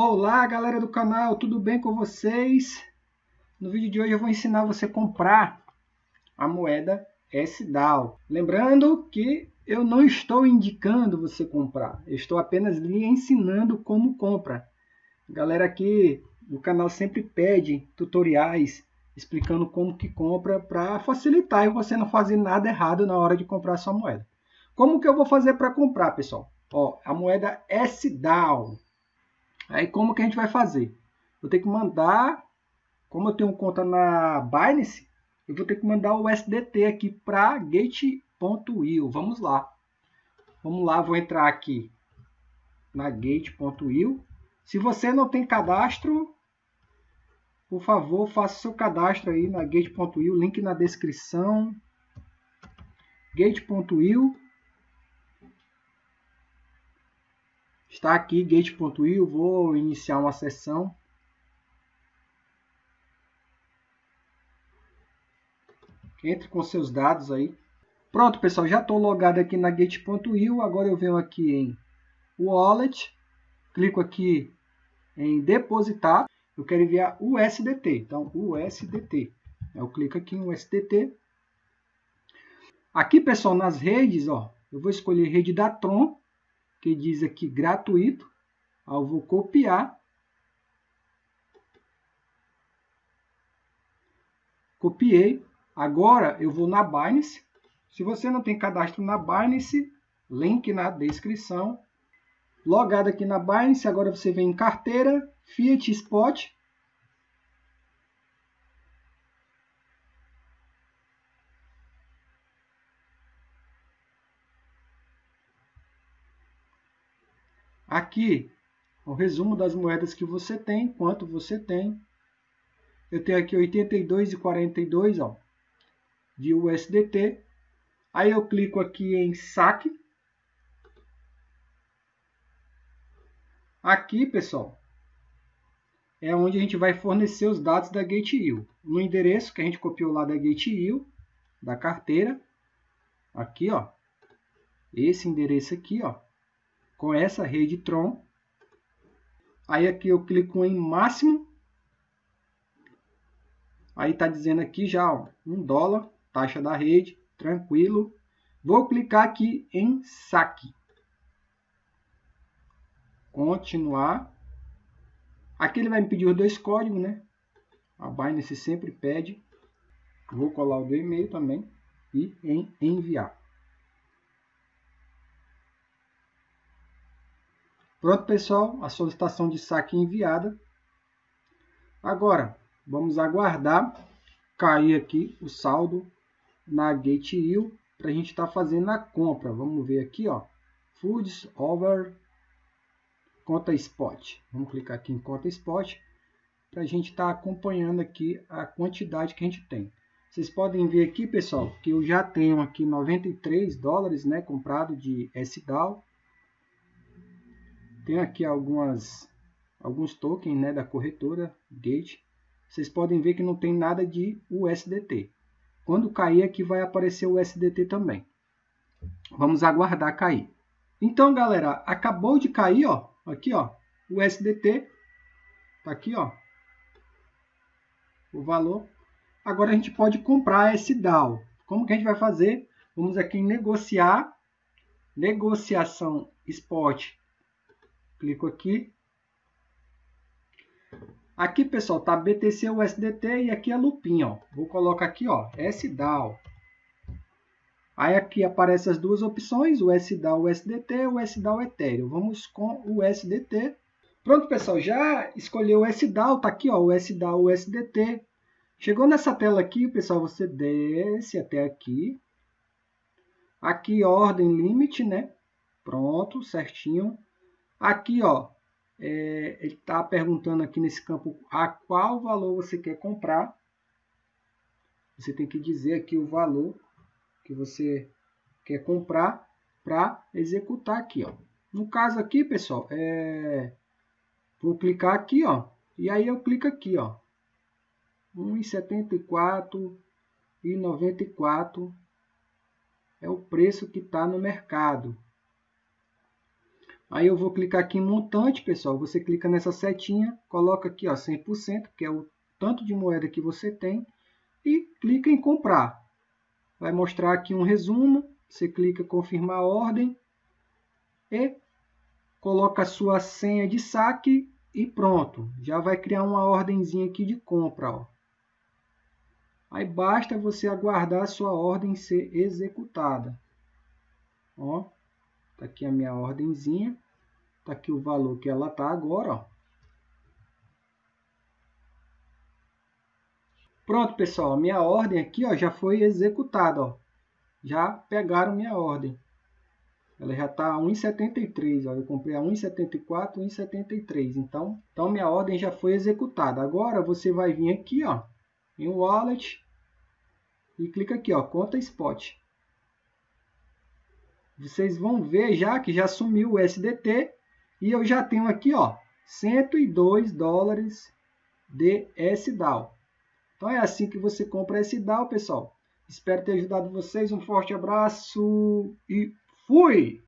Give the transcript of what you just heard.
Olá galera do canal, tudo bem com vocês? No vídeo de hoje eu vou ensinar você a comprar a moeda SDAO. Lembrando que eu não estou indicando você comprar, eu estou apenas lhe ensinando como compra. galera aqui do canal sempre pede tutoriais explicando como que compra para facilitar e você não fazer nada errado na hora de comprar sua moeda. Como que eu vou fazer para comprar, pessoal? Ó, a moeda SDAO. Aí como que a gente vai fazer? Vou ter que mandar, como eu tenho conta na Binance, eu vou ter que mandar o SDT aqui para gate.io. Vamos lá. Vamos lá, vou entrar aqui na gate.io. Se você não tem cadastro, por favor, faça seu cadastro aí na gate.io, link na descrição. gate.io Está aqui gate.io, vou iniciar uma sessão. Entre com seus dados aí. Pronto, pessoal, já estou logado aqui na gate.io. Agora eu venho aqui em Wallet, clico aqui em depositar. Eu quero enviar USDT. Então, USDT. Eu clico aqui em USDT. Aqui, pessoal, nas redes, ó, eu vou escolher rede da Tron que diz aqui gratuito. Eu vou copiar. Copiei. Agora eu vou na Binance. Se você não tem cadastro na Binance, link na descrição. Logado aqui na Binance, agora você vem em carteira, Fiat Spot. Aqui, o resumo das moedas que você tem, quanto você tem. Eu tenho aqui 82,42 ó, de USDT. Aí eu clico aqui em saque. Aqui, pessoal, é onde a gente vai fornecer os dados da GateIO. No endereço que a gente copiou lá da GateIO, da carteira. Aqui, ó. Esse endereço aqui, ó com essa rede Tron. Aí aqui eu clico em máximo. Aí está dizendo aqui já, ó, 1 dólar, taxa da rede, tranquilo. Vou clicar aqui em saque. Continuar. Aqui ele vai me pedir os dois códigos, né? A Binance sempre pede. Vou colar o do e-mail também e em enviar. Pronto, pessoal, a solicitação de saque enviada. Agora, vamos aguardar cair aqui o saldo na GateIO para a gente estar tá fazendo a compra. Vamos ver aqui, ó, Foods Over Conta Spot. Vamos clicar aqui em Conta Spot para a gente estar tá acompanhando aqui a quantidade que a gente tem. Vocês podem ver aqui, pessoal, que eu já tenho aqui 93 dólares né, comprado de SDAO tem aqui algumas, alguns tokens né, da corretora Gate. Vocês podem ver que não tem nada de USDT. Quando cair aqui vai aparecer o USDT também. Vamos aguardar cair. Então, galera, acabou de cair, ó, aqui, ó, o USDT. Tá aqui, ó, o valor. Agora a gente pode comprar esse DAO. Como que a gente vai fazer? Vamos aqui em negociar, negociação spot Clico aqui. Aqui, pessoal, tá BTC USDT e aqui a lupinha, ó. Vou colocar aqui, ó, SDAO. Aí aqui aparecem as duas opções, o SDAO USDT e o SDAO Ethereum. Vamos com o USDT. Pronto, pessoal, já escolheu o SDAO, tá aqui, ó, o SDAO USDT. Chegou nessa tela aqui, pessoal, você desce até aqui. Aqui, ordem limite, né? Pronto, certinho. Aqui, ó, é, ele está perguntando aqui nesse campo a qual valor você quer comprar. Você tem que dizer aqui o valor que você quer comprar para executar aqui, ó. No caso aqui, pessoal, é... vou clicar aqui, ó, e aí eu clico aqui, ó, 1,74 e 94 é o preço que está no mercado. Aí eu vou clicar aqui em montante, pessoal. Você clica nessa setinha, coloca aqui ó, 100%, que é o tanto de moeda que você tem, e clica em comprar. Vai mostrar aqui um resumo, você clica em confirmar a ordem e coloca a sua senha de saque e pronto. Já vai criar uma ordenzinha aqui de compra. Ó. Aí basta você aguardar a sua ordem ser executada. Ó, tá aqui a minha ordenzinha. Tá aqui o valor que ela tá agora, ó. Pronto, pessoal, a minha ordem aqui, ó, já foi executada, ó. Já pegaram minha ordem. Ela já está a 1,73, ó. Eu comprei a 1,74, 1,73. Então, então minha ordem já foi executada. Agora você vai vir aqui, ó, em Wallet e clica aqui, ó, conta spot. Vocês vão ver já que já sumiu o SDT e eu já tenho aqui, ó, 102 dólares de SDAO. Então é assim que você compra SDAO, pessoal. Espero ter ajudado vocês. Um forte abraço e fui!